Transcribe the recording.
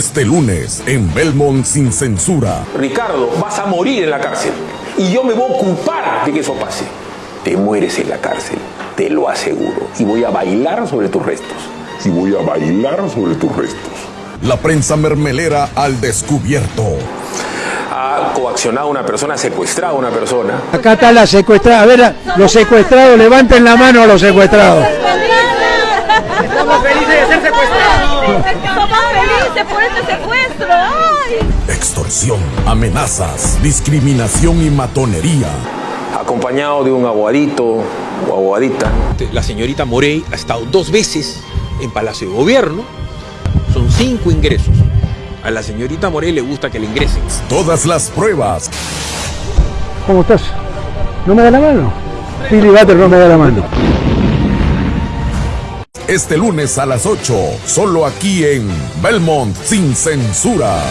Este lunes, en Belmont sin censura. Ricardo, vas a morir en la cárcel. Y yo me voy a ocupar de que eso pase. Te mueres en la cárcel, te lo aseguro. Y voy a bailar sobre tus restos. Y voy a bailar sobre tus restos. La prensa mermelera al descubierto. Ha coaccionado a una persona, ha secuestrado a una persona. Acá está la secuestrada. A ver, los secuestrados, levanten la mano a los secuestrados. Ser. Estamos felices por este secuestro. ¡Ay! Extorsión, amenazas, discriminación y matonería. Acompañado de un aguadito o aguadita. La señorita Morey ha estado dos veces en Palacio de Gobierno. Son cinco ingresos. A la señorita Morey le gusta que le ingresen. Todas las pruebas. ¿Cómo estás? ¿No me da la mano? Billy Butter no me da la mano. Este lunes a las 8, solo aquí en Belmont sin censura.